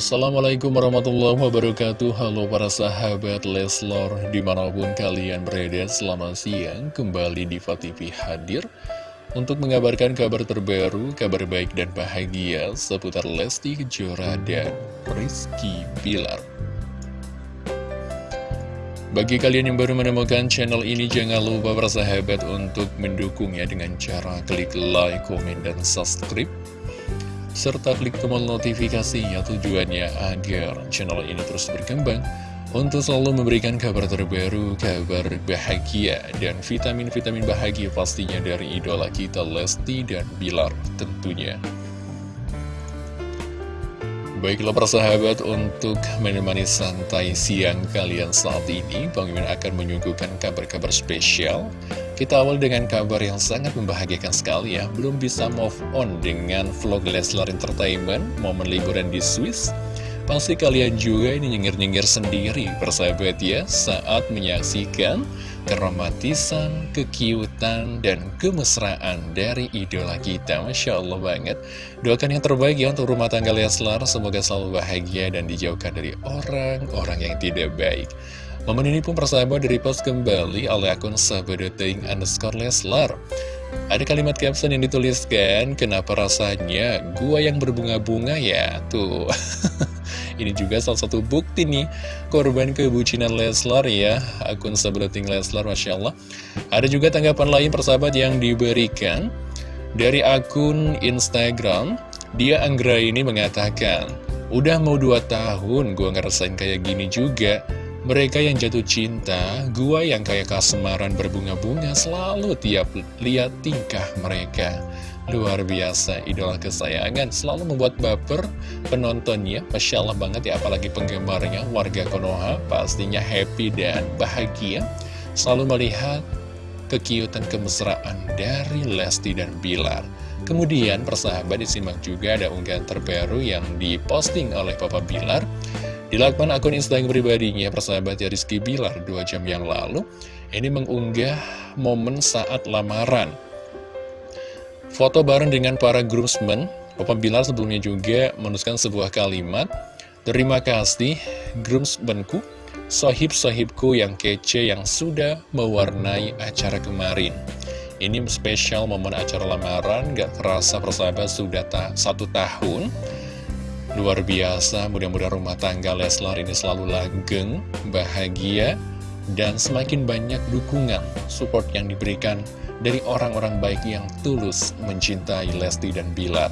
Assalamualaikum warahmatullahi wabarakatuh. Halo para sahabat Leslor Di mana pun kalian berada selamat siang. Kembali di TV hadir Untuk mengabarkan kabar terbaru Kabar baik dan bahagia Seputar Lesti Kejora dan Rizky Bilar. Bagi kalian yang baru menemukan channel ini, jangan lupa bersahabat untuk mendukungnya dengan cara klik like, komen, dan subscribe serta klik tombol notifikasinya tujuannya agar channel ini terus berkembang untuk selalu memberikan kabar terbaru, kabar bahagia, dan vitamin-vitamin bahagia pastinya dari idola kita Lesti dan Bilar tentunya. Baiklah persahabat untuk menemani santai siang kalian saat ini Bang Imin akan menyuguhkan kabar-kabar spesial. Kita awal dengan kabar yang sangat membahagiakan sekali ya. Belum bisa move on dengan vlog Leslar Entertainment Momen liburan di Swiss Pasti kalian juga ini nyengir-nyengir sendiri persahabat ya Saat menyaksikan keromantisan, kekiutan, dan kemesraan dari idola kita. Masya Allah banget. Doakan yang terbaik ya untuk rumah tangga Leslar. Semoga selalu bahagia dan dijauhkan dari orang-orang yang tidak baik. Momen ini pun persahabat dari post kembali oleh akun sahabat.ting underscore Leslar. Ada kalimat caption yang dituliskan, kenapa rasanya gua yang berbunga-bunga ya? Tuh, ini juga salah satu bukti nih, korban kebucinan Leslar ya, akun sahabat.ting Leslar, Masya Allah. Ada juga tanggapan lain persahabat yang diberikan dari akun Instagram, dia Anggra ini mengatakan, Udah mau dua tahun gua ngerasain kayak gini juga mereka yang jatuh cinta, gua yang kayak kasemaran berbunga-bunga selalu tiap lihat tingkah mereka. Luar biasa, idola kesayangan selalu membuat baper penontonnya. Masya Allah banget ya, apalagi penggemarnya, warga Konoha pastinya happy dan bahagia. Selalu melihat kekiutan kemesraan dari Lesti dan Bilar. Kemudian persahabat disimak juga ada unggahan terbaru yang diposting oleh Papa Bilar di lakman akun Instagram pribadinya, persahabat ya Rizky Bilar dua jam yang lalu, ini mengunggah momen saat lamaran. Foto bareng dengan para groomsmen, Papa Bilar sebelumnya juga menuliskan sebuah kalimat, Terima kasih groomsmenku, sohib-sohibku yang kece yang sudah mewarnai acara kemarin. Ini spesial momen acara lamaran, gak kerasa persahabat sudah ta satu tahun Luar biasa, mudah-mudahan rumah tangga Leslar ini selalu langgeng, bahagia, dan semakin banyak dukungan, support yang diberikan dari orang-orang baik yang tulus mencintai Lesti dan Bilar.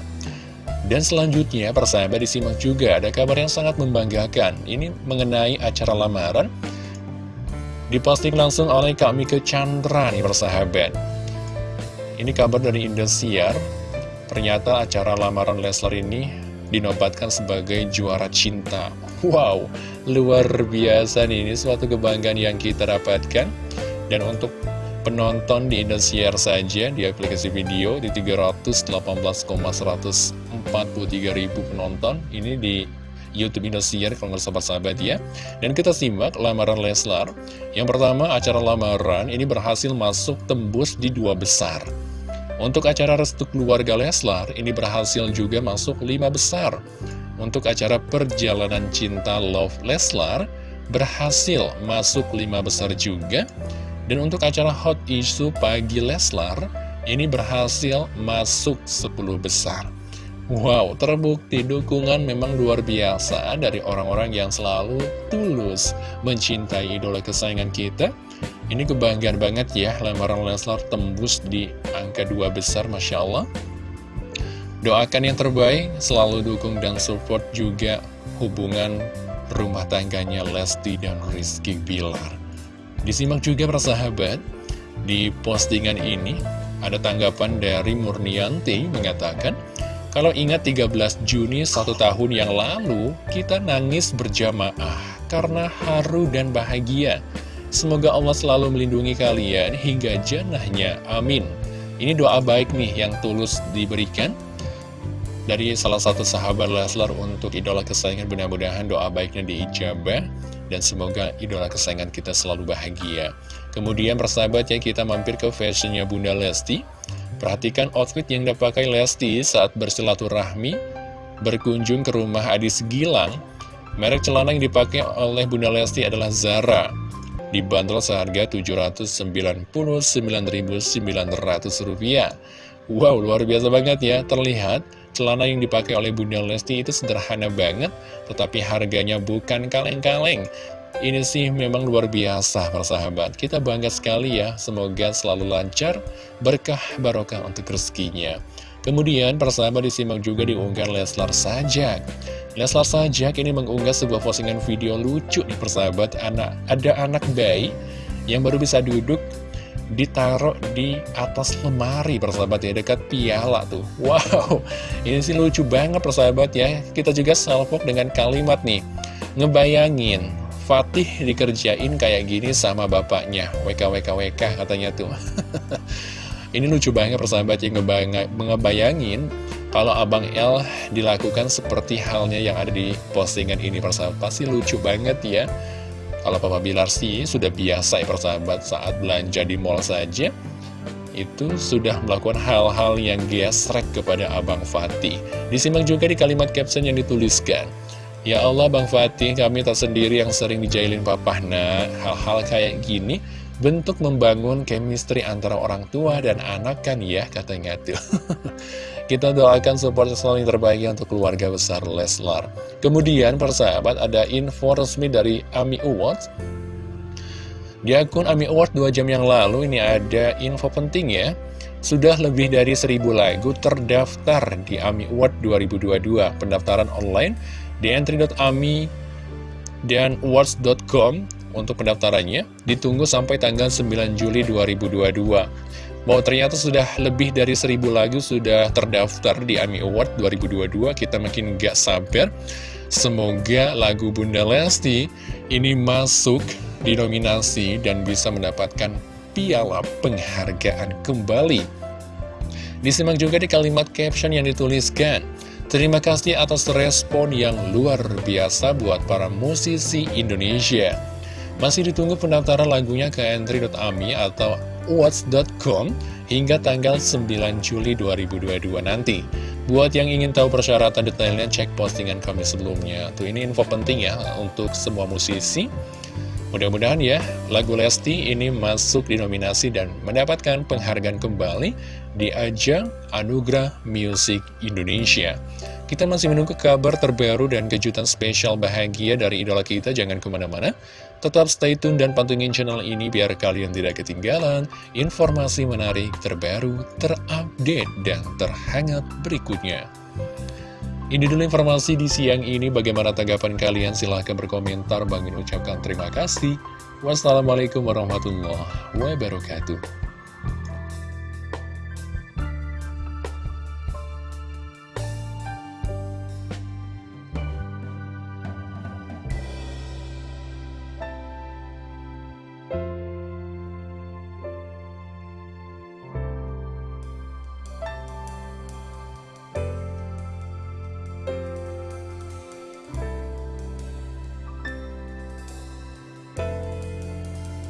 Dan selanjutnya, persahabat disimak juga ada kabar yang sangat membanggakan. Ini mengenai acara lamaran, diposting langsung oleh Kak Mika Chandra nih persahabat. Ini kabar dari Indosiar, ternyata acara lamaran Leslar ini dinobatkan sebagai juara cinta. Wow, luar biasa nih, ini suatu kebanggaan yang kita dapatkan. Dan untuk penonton di Indosiar saja, di aplikasi video, di 318,143 ribu penonton, ini di Youtube Indosiar kalau nggak sahabat-sahabat ya. Dan kita simak lamaran Leslar. Yang pertama, acara lamaran ini berhasil masuk tembus di dua besar. Untuk acara restu keluarga Leslar, ini berhasil juga masuk lima besar. Untuk acara perjalanan cinta Love Leslar, berhasil masuk lima besar juga. Dan untuk acara hot issue pagi Leslar, ini berhasil masuk 10 besar. Wow, terbukti dukungan memang luar biasa dari orang-orang yang selalu tulus mencintai idola kesayangan kita. Ini kebanggaan banget ya, lamaran Leslar tembus di angka dua besar, Masya Allah. Doakan yang terbaik, selalu dukung dan support juga hubungan rumah tangganya Lesti dan Rizky Bilar. Disimak juga persahabat, di postingan ini ada tanggapan dari Murnianti mengatakan, kalau ingat 13 Juni satu tahun yang lalu, kita nangis berjamaah karena haru dan bahagia. Semoga Allah selalu melindungi kalian hingga jannahnya. Amin. Ini doa baik nih yang tulus diberikan dari salah satu sahabat Leslar untuk idola kesayangan. Mudah-mudahan doa baiknya diijabah dan semoga idola kesayangan kita selalu bahagia. Kemudian persahabat ya kita mampir ke fashionnya Bunda Lesti. Perhatikan outfit yang dipakai Lesti saat bersilaturahmi berkunjung ke rumah Adis Gilang. Merek celana yang dipakai oleh Bunda Lesti adalah Zara. Dibanderol seharga Rp799.900. Wow, luar biasa banget ya. Terlihat celana yang dipakai oleh Bunda Lesti itu sederhana banget, tetapi harganya bukan kaleng-kaleng. Ini sih memang luar biasa persahabat Kita bangga sekali ya Semoga selalu lancar Berkah barokah untuk rezekinya. Kemudian persahabat disimak juga diunggah Leslar Sajak. Leslar Sajak ini mengunggah sebuah postingan video lucu nih persahabat anak Ada anak bayi yang baru bisa duduk ditaruh di atas lemari persahabat ya dekat piala tuh. Wow ini sih lucu banget persahabat ya. Kita juga salvok dengan kalimat nih Ngebayangin Fatih dikerjain kayak gini sama bapaknya. WKWKWK katanya tuh. Ini lucu banget persahabat yang ngebayangin Kalau Abang L dilakukan seperti halnya yang ada di postingan ini persahabat. Pasti lucu banget ya Kalau Papa Bilar sih sudah biasa ya persahabat Saat belanja di mall saja itu sudah melakukan hal-hal yang gesrek kepada Abang Fatih. Disimak juga di kalimat caption yang dituliskan. Ya Allah Bang Fatih kami tak sendiri yang sering dijailin papa Nah hal-hal kayak gini bentuk membangun chemistry antara orang tua dan anak kan ya katanya tuh. Kita doakan support selalu yang terbaik untuk keluarga besar Leslar. Kemudian persahabat ada info resmi dari AMI Awards. Di akun AMI Awards 2 jam yang lalu ini ada info penting ya. Sudah lebih dari 1000 lagu terdaftar di AMI Award 2022 pendaftaran online di entry.ami dan awards.com untuk pendaftarannya ditunggu sampai tanggal 9 Juli 2022 Bahwa ternyata sudah lebih dari 1000 lagu sudah terdaftar di AMI Award 2022 Kita makin gak sabar. Semoga lagu Bunda Lesti ini masuk di nominasi dan bisa mendapatkan piala penghargaan kembali. Disimak juga di kalimat caption yang dituliskan. Terima kasih atas respon yang luar biasa buat para musisi Indonesia. Masih ditunggu pendaftaran lagunya ke entry.ami atau watch.com hingga tanggal 9 Juli 2022 nanti. Buat yang ingin tahu persyaratan detailnya, cek postingan kami sebelumnya. Tuh ini info penting ya untuk semua musisi. Mudah-mudahan ya, lagu Lesti ini masuk di nominasi dan mendapatkan penghargaan kembali di ajang Anugerah Music Indonesia. Kita masih menunggu kabar terbaru dan kejutan spesial bahagia dari idola kita, jangan ke mana-mana. Tetap stay tune dan pantengin channel ini biar kalian tidak ketinggalan informasi menarik terbaru, terupdate, dan terhangat berikutnya. Ini dulu informasi di siang ini. Bagaimana tanggapan kalian? Silahkan berkomentar. Bangin ucapkan terima kasih. Wassalamualaikum warahmatullahi wabarakatuh.